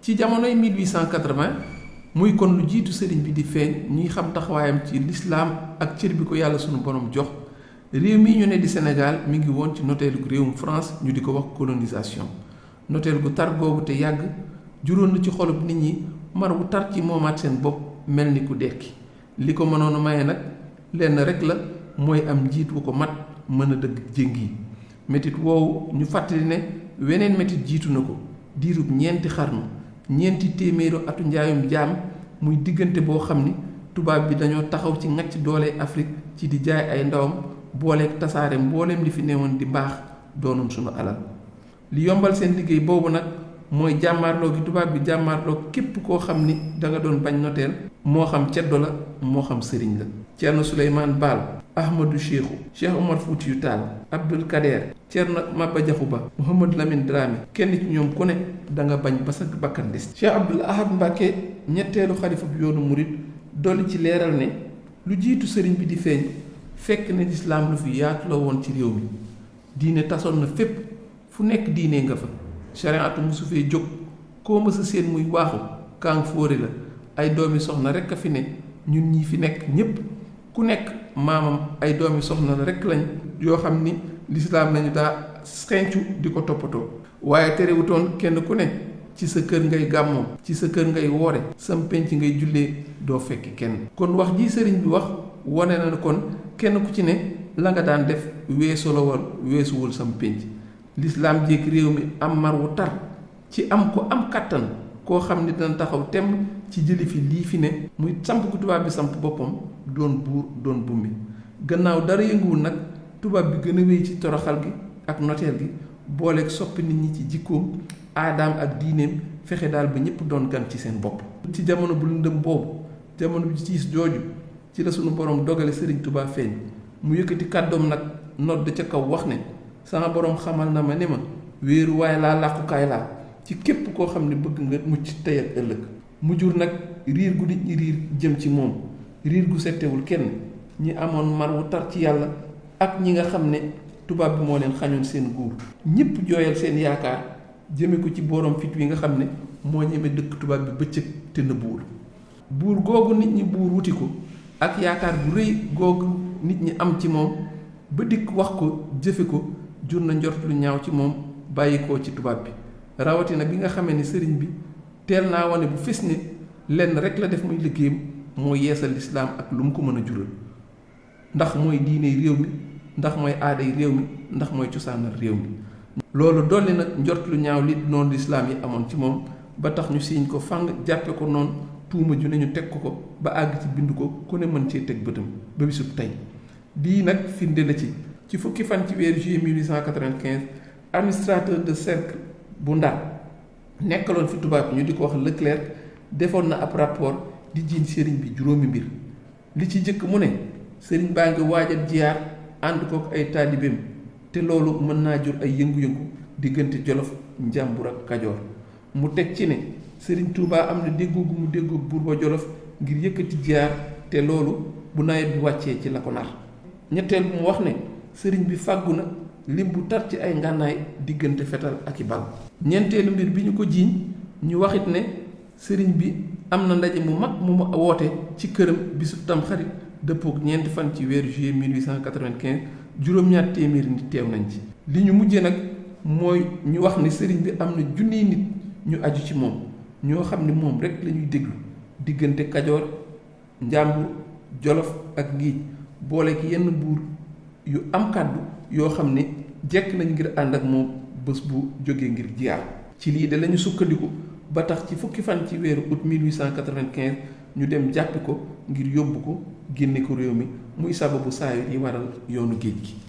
ci jamonoy 1880 muy kon lu jiitu sëriñ bi di feeñ ñuy xam taxawaayam ci lislaam ak cër bi ko yàlla sunu borom jox. réew mi ñu di Sénégal mi ngi woon ci noteelu réewum France ñu di wax colonisation. noteel gu tar googu te yàgg juróon na ci xolub nit ñi mar wu tar ci moomaat seen bopp mel ni ku dekki. li ko mënoon a maye nag lenn rek la mooy am wu ko mat mën dëgg jéng yi. métit ñu fàttali ne weneen métit jiitu xarnu ñeenti téeméeru atu njaayum jaam muy diggante boo xam ni tubaab bi dañoo taxaw ci ngacc doole Afrique ci di jaay ay ndawam booleeg tasaare mbooleem li fi newoon di mbaax doonoon sunu alal. Li yombal seen liggéey boobu nag mooy jàmmaarloo gi tubaab bi jàmmaarloo képp koo xam ni da nga doon bañ noteel moo xam ceddo la moo xam sëriñ la. Baal Ahmadou Cheikhou Cheikh Omar Foutiyou Tall Abdul Kader Ceerno Maba Jaxu Ba Mouhamad Lamine Dramé kenn ci ñoom ku ne da nga bañ ba sa bakkan Cheikh Abdul Ahad Mbàkke ñetteelu xalifa bu yoonu murit dolli ci leeral ne lu jiitu sëriñ bi di feeñ fekk ne lislaam lu fi yaatu la woon ci réew mi. Diine tasoon na fépp fu nekk diine nga fa. Jóg koo seen muy waaxu kaang fóore la ay doomi soxna rekk a fi ne ñun ñi fi nekk ñépp ku nekk maamam ay doomi soxna la rekk lañ yoo xam ni lislaam lañu daa xencu di ko toppatoo. Waaye terewutoon kenn ku ne ci sa kër ngay gàmmoo ci sa kër ngay woore sam penc ngay jullee doo fekki kenn. Kon wax ji sëriñ bi wax wone na kon kenn ku ci ne la nga daan def weesu la woon weesuwul sam penc. Lislaam jéeg réew mi am mar wu tar ci am ko am kàttan koo xam dana taxaw ci jëli fi lii fi ne muy samp ku tubaab bi samp boppam doon buur doon bummi gannaaw dara yënguwul nag tubaab bi gën a wéy ci toroxal gi ak noteel gi booleeg soppi nit ñi ci jikkoom aadaam ak diineem fexe daal ba ñëpp doon gan ci seen bopp. Ci jamono bu lëndëm boobu jamono bi ciis jooju ci la sunu borom dogale sëriñ Tuubaa feeñ. Mu yëkkati kàddoom nag nodd ca kaw wax ne sama borom xamal na ma ne ma wéeruwaay laa làqukaay laa ci képp koo xam ne bëgg nga mucc tey ak ëllëg mu jur nag riir gu nit ñi riir jëm ci moom. Riir gu settewul kenn. Ñi amoon mar wu tar ci yàlla ak ñi nga xam ne tubaab bi moo leen xañoon seen guur ñëpp jooyal seen yaakaar jëme ko ci borom fit wi nga xam ne moo ñeme dëkk tubaab bi bëccëg te buur. Googu nit ñi buur wuti ko ak yaakaar bu rëy googu nit ñi am ci moom ba dikk wax ko jëfe ko jur na njort lu ñaaw ci moom bàyyi ko ci tubaab bi. Rawatina bi nga xamee ni sëriñ bi teel naa wane bu fis ne lenn rek la def muy liggéeyam moo yeesal lislaam ak lu mu ko mën a jural. ndax mooy diine réew mi ndax mooy aaday réew mi ndax mooy cosaanal réew mi. loolu dolli nag njort lu ñaaw li noonu lislaam yi amoon ci moom ba tax ñu siiñ ko fang jàppe ko noonu tuuma ju ne ñu teg ko ko ba àgg ci bind ko ku ne mën cee teg bëtam ba bisub tey. bii nag firnde la ci ci fukki fan ci weeru juillet 1895 administrateur de cercle bu Ndar nekkaloon fi tubaab ñu di ko wax Leclerc defoon na ab rapport di jiiñ sëriñ bi juróomi mbir. Li ci jëkk mu ne sëriñ baa ngi waajal jiyaar ànd kook ay te loolu mën naa jur ay yëngu-yëngu diggante Jolof Njàmbur ak Kajoor. Mu teg ci ne sëriñ Touba am na gu mu déggoo buur ba Jolof ngir yëkkati jiyaar te loolu bu nawet bi wàccee ci la ko nar. Ñetteel mu wax ne sëriñ bi fàggu lim bu tar ci ay ngànnaay diggante fetal ak i bal. Ñeenteelu mbir bi ñu ko jiiñ ñu waxit ne sëriñ bi am na ndaje mu mag mu mu woote ci këram bisub tamxarit dëppook ñeenti fan ci weeru juillet 1895 juróom-ñaar téeméeri nit teew nañ ci. Li ñu mujjee nag mooy ñu wax ne sëriñ bi am na junniy nit ñu aju ci moom ñoo xam ne moom rek la ñuy déglu. Diggante kajoor njàmbur jolof ak ngiij boole ki yenn buur yu am kàddu yoo xam ne jekk nañ ngir ànd ak moom bés bu jógee ngir jiyaar. ci lii de lañu sukkandiku ba tax ci fukki fan ci weeru août 1895 ñu dem jàppi ko ngir yóbbu ko génne ko réew mi muy sababu saa yi waral yoonu géej gi.